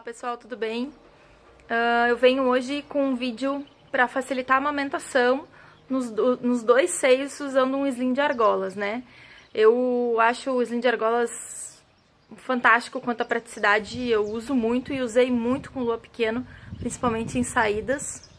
pessoal, tudo bem? Uh, eu venho hoje com um vídeo para facilitar a amamentação nos, nos, dois seios usando um slim de argolas, né? Eu acho o slim de argolas fantástico quanto à praticidade, eu uso muito e usei muito com lua pequeno, principalmente em saídas,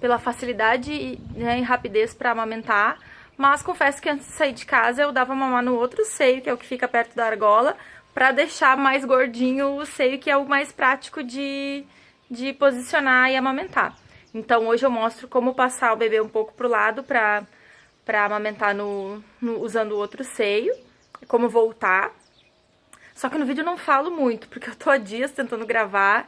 pela facilidade né, e rapidez para amamentar, mas confesso que antes de sair de casa eu dava mamar no outro seio, que é o que fica perto da argola, para deixar mais gordinho o seio, que é o mais prático de, de posicionar e amamentar. Então hoje eu mostro como passar o bebê um pouco pro lado para para amamentar no, no, usando o outro seio, como voltar. Só que no vídeo eu não falo muito, porque eu tô há dias tentando gravar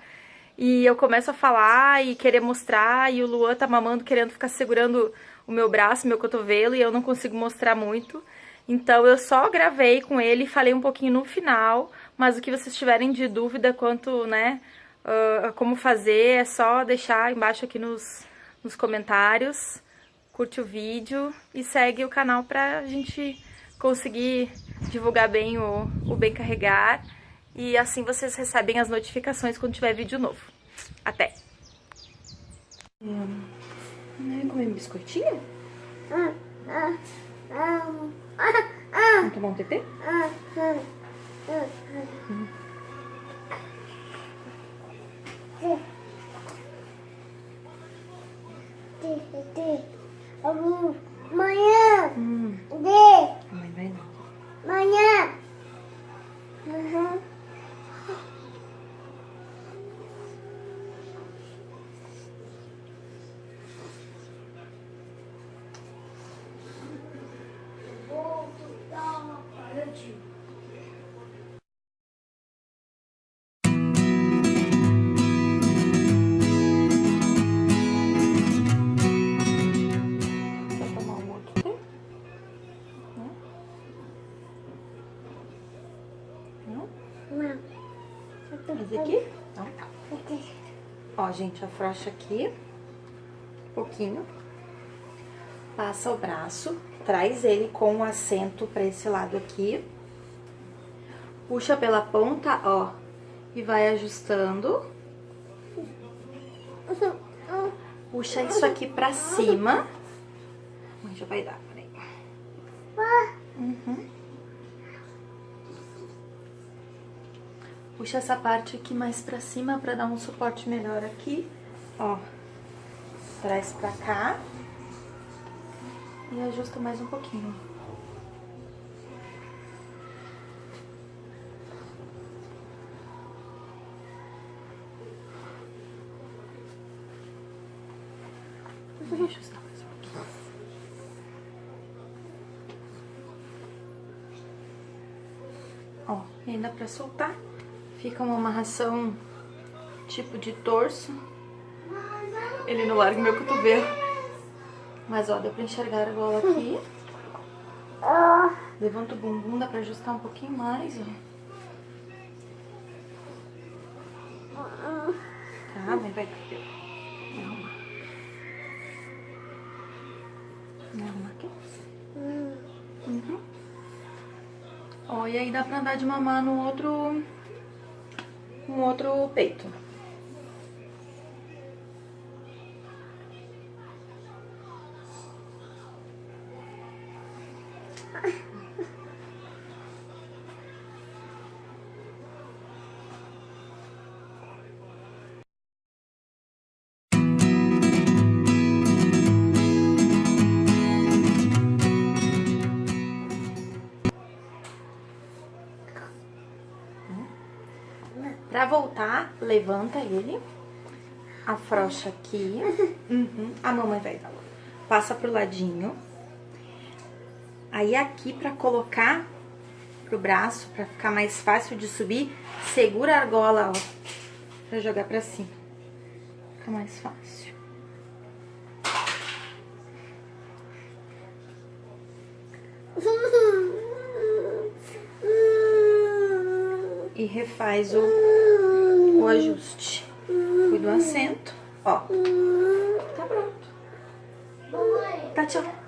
e eu começo a falar e querer mostrar e o Luan tá mamando querendo ficar segurando o meu braço, meu cotovelo e eu não consigo mostrar muito. Então eu só gravei com ele e falei um pouquinho no final, mas o que vocês tiverem de dúvida quanto, né, uh, como fazer, é só deixar embaixo aqui nos, nos comentários, curte o vídeo e segue o canal pra gente conseguir divulgar bem o, o Bem Carregar e assim vocês recebem as notificações quando tiver vídeo novo. Até! Hum, né, comer biscoitinho? 本当持ってて。うん。Esse aqui? Então tá. Ó, gente, afrouxa aqui. Um pouquinho. Passa o braço. Traz ele com o assento pra esse lado aqui. Puxa pela ponta, ó. E vai ajustando. Puxa isso aqui pra cima. Já vai dar, peraí. Uhum. Puxa essa parte aqui mais pra cima pra dar um suporte melhor aqui. Ó, traz pra cá. E ajusta mais um pouquinho. Vou ajustar mais um pouquinho. Ó, e ainda pra soltar. Fica uma amarração tipo de torso. Ele não larga meu cotovelo. Mas, ó, deu pra enxergar a gola aqui. Levanta o bumbum, dá pra ajustar um pouquinho mais, ó. Tá, vai. Vou arrumar. Vou arrumar aqui. Uhum. Ó, e aí dá pra andar de mamar no outro um outro peito. Pra voltar, levanta ele, afrouxa aqui, uhum, a mamãe vai dar. Passa pro ladinho. Aí aqui pra colocar pro braço, pra ficar mais fácil de subir, segura a argola, ó, pra jogar pra cima. Fica mais fácil. E refaz o o ajuste. Fui do assento, ó. Tá pronto. Tá. Tchau.